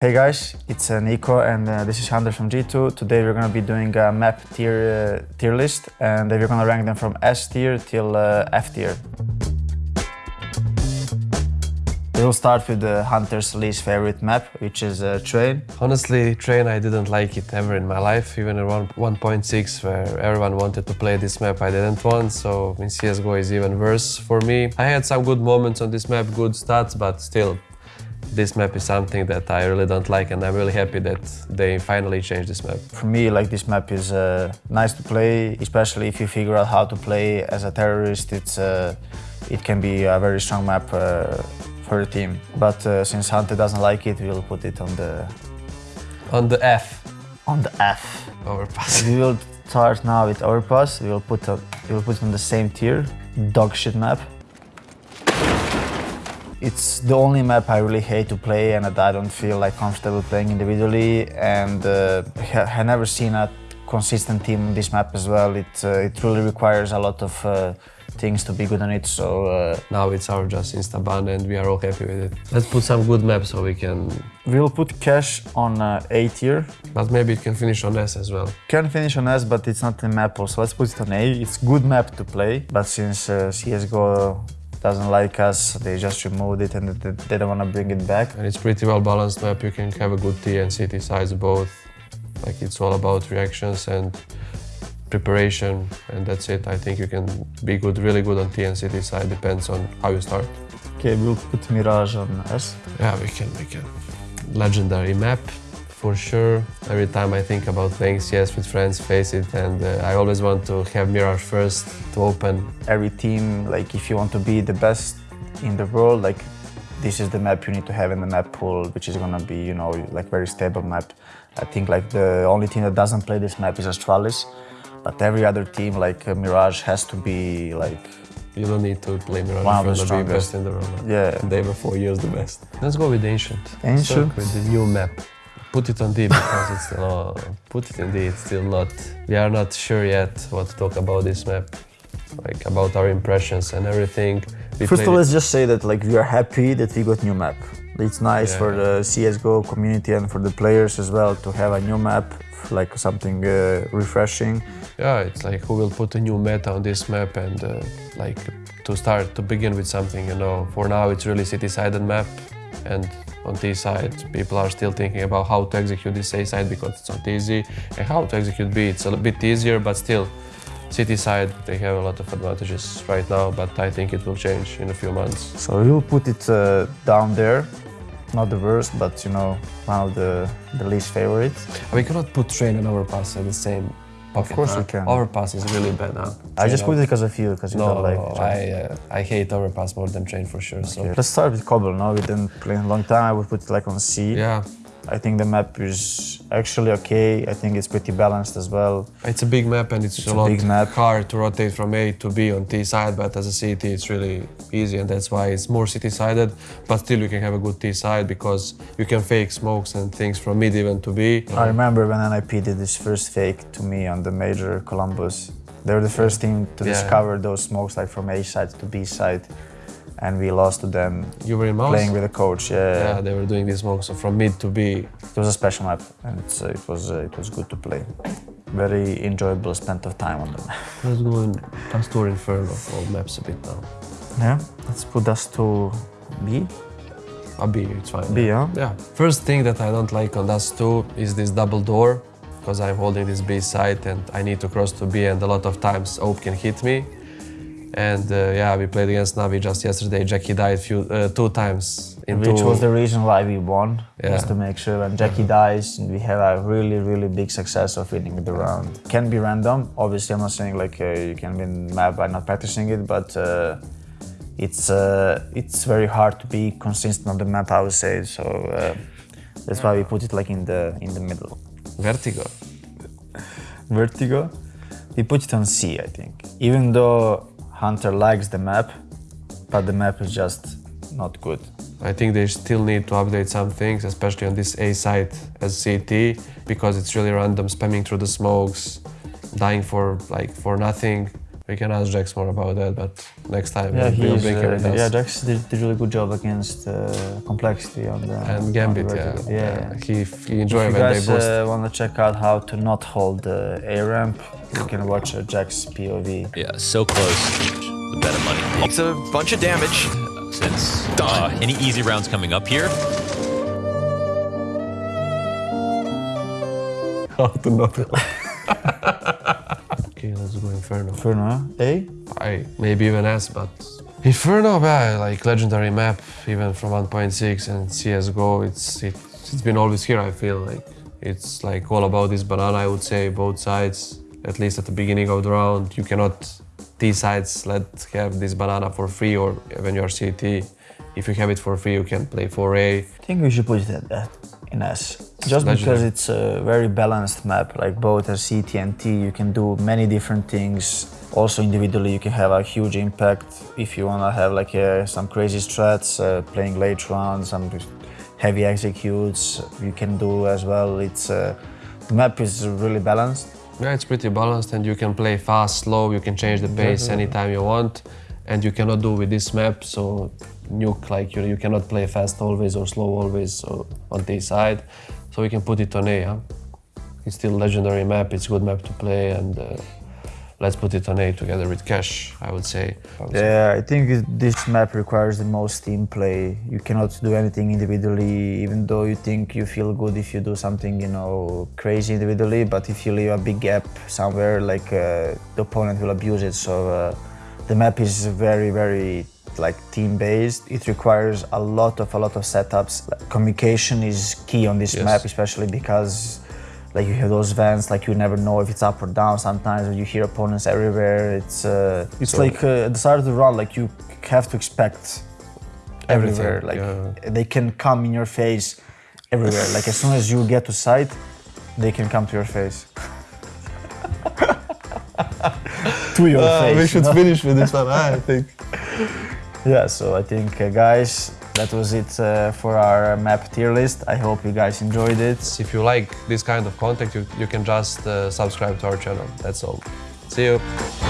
Hey guys, it's uh, Nico and uh, this is Hunter from G2. Today we're gonna be doing a map tier uh, tier list and we're gonna rank them from S tier till uh, F tier. We'll start with the Hunter's least favorite map, which is uh, Train. Honestly, Train, I didn't like it ever in my life, even around 1.6 where everyone wanted to play this map, I didn't want, so in CSGO is even worse for me. I had some good moments on this map, good stats, but still, this map is something that I really don't like and I'm really happy that they finally changed this map. For me, like this map is uh, nice to play, especially if you figure out how to play as a terrorist. It's uh, It can be a very strong map uh, for the team. But uh, since Hunter doesn't like it, we'll put it on the... On the F. On the F. Overpass. We will start now with Overpass. We will put, a, we will put it on the same tier. Dog shit map. It's the only map I really hate to play and that I don't feel like comfortable playing individually and uh, I never seen a consistent team on this map as well. It, uh, it really requires a lot of uh, things to be good on it, so... Uh, now it's our just insta-ban and we are all happy with it. Let's put some good maps so we can... We'll put Cache on uh, A tier. But maybe it can finish on S as well. Can finish on S, but it's not a map also. Let's put it on A. It's good map to play, but since uh, CSGO doesn't like us, they just removed it and they don't want to bring it back. And it's pretty well balanced map, you can have a good T and CT sides both. Like it's all about reactions and preparation and that's it. I think you can be good, really good on T and CT side, depends on how you start. Okay, we'll put Mirage on S. Yeah, we can, we can. Legendary map, for sure. Every time I think about playing CS with friends, face it, and uh, I always want to have Mirage first to open. Every team, like if you want to be the best in the world, like this is the map you need to have in the map pool, which is gonna be, you know, like very stable map. I think like the only team that doesn't play this map is Astralis, but every other team, like uh, Mirage, has to be like you don't need to play Mirage One if you want to be best in the world. Yeah. They were four years the best. Let's go with Ancient. Ancient? with the new map. Put it on D because it's still, uh, put it in D, it's still not, we are not sure yet what to talk about this map, like about our impressions and everything. We First of all, let's just say that like we are happy that we got new map. It's nice yeah. for the CSGO community and for the players as well to have a new map, like something uh, refreshing. Yeah, it's like who will put a new meta on this map and uh, like to start, to begin with something, you know. For now, it's really CT-sided map and on T side, people are still thinking about how to execute this A side because it's not easy, and how to execute B. It's a bit easier, but still, CT side, they have a lot of advantages right now, but I think it will change in a few months. So we'll put it uh, down there. Not the worst, but you know, one of the, the least favorites. We cannot put train and overpass at the same Pocket, of course huh? we can. Overpass is really bad huh? I just put it because of you, because you no, don't like I, uh, I hate overpass more than train for sure. Okay. So. Let's start with Cobble, no? We didn't play a long time, I would put it like on C. Yeah, I think the map is actually okay. I think it's pretty balanced as well. It's a big map and it's, it's a, a lot big map. hard to rotate from A to B on T side, but as a CT it's really easy and that's why it's more CT sided. But still you can have a good T side because you can fake smokes and things from mid even to B. I remember when NIP did this first fake to me on the major Columbus. They were the first team to yeah. discover those smokes like from A side to B side and we lost to them. You were in mouz? Playing with a coach, yeah. Yeah, they were doing this smoke, so from mid to B. It was a special map, and uh, it was uh, it was good to play. Very enjoyable spent of time on them. Let's go and Dust 2 Inferno all maps a bit now. Yeah, let's put Dust to B. A B, it's fine. B, yeah? Yeah. First thing that I don't like on Dust 2 is this double door, because I'm holding this B side and I need to cross to B and a lot of times AWP can hit me. And uh, yeah, we played against Navi just yesterday. Jackie died few, uh, two times. Which was the reason why we won, yeah. just to make sure when Jackie dies, and we have a really, really big success of winning the round. Can be random. Obviously, I'm not saying like uh, you can win map by not practicing it, but uh, it's uh, it's very hard to be consistent on the map, I would say. So uh, that's why we put it like in the in the middle. Vertigo. Vertigo. We put it on C, I think. Even though Hunter likes the map, but the map is just not good. I think they still need to update some things, especially on this A site as CT, because it's really random spamming through the smokes, dying for like for nothing. We can ask JaCkz more about that, but next time Yeah, we'll he's, bring her uh, us. yeah, JaCkz did, did a really good job against uh, complexity on the and Gambit, the yeah. yeah. yeah. He, he enjoyed you when they guys uh, want to check out how to not hold the A ramp, you can watch uh, Jack's POV. Yeah, so close. The better money. Takes a bunch of damage since uh, any easy rounds coming up here. How to not Okay, let's go Inferno. Inferno, A? I maybe even S, but Inferno, yeah, like legendary map, even from 1.6 and CS:GO. It's it, it's been always here. I feel like it's like all about this banana. I would say both sides, at least at the beginning of the round, you cannot T sides let have this banana for free, or when you're CT, if you have it for free, you can play 4A. I think we should put it at that in S. Just because it's a very balanced map, like both as CT and T, you can do many different things. Also individually, you can have a huge impact if you wanna have like uh, some crazy strats, uh, playing late rounds, some heavy executes. You can do as well. It's uh, the map is really balanced. Yeah, it's pretty balanced and you can play fast, slow, you can change the pace anytime you want and you cannot do with this map, so nuke like you, you cannot play fast always or slow always on this side. So we can put it on A, huh? It's still legendary map, it's good map to play and uh, let's put it on A together with Cache, I would say. I. Yeah, I think this map requires the most team play. You cannot do anything individually, even though you think you feel good if you do something, you know, crazy individually. But if you leave a big gap somewhere, like uh, the opponent will abuse it. So uh, the map is very, very like team-based. It requires a lot of a lot of setups. Communication is key on this Yes. map, especially because like you have those vents like you never know if it's up or down sometimes you hear opponents everywhere it's uh, it's So- like uh, at the start of the run like you have to expect Everything, everywhere like yeah. they can come in your face everywhere like as soon as you get to sight they can come to your face to your face you know? finish with this one, I think. yeah so i think uh, guys that was it uh, for our map tier list i hope you guys enjoyed it If you like this kind of content, you, you can just uh, subscribe to our channel, that's all. See you.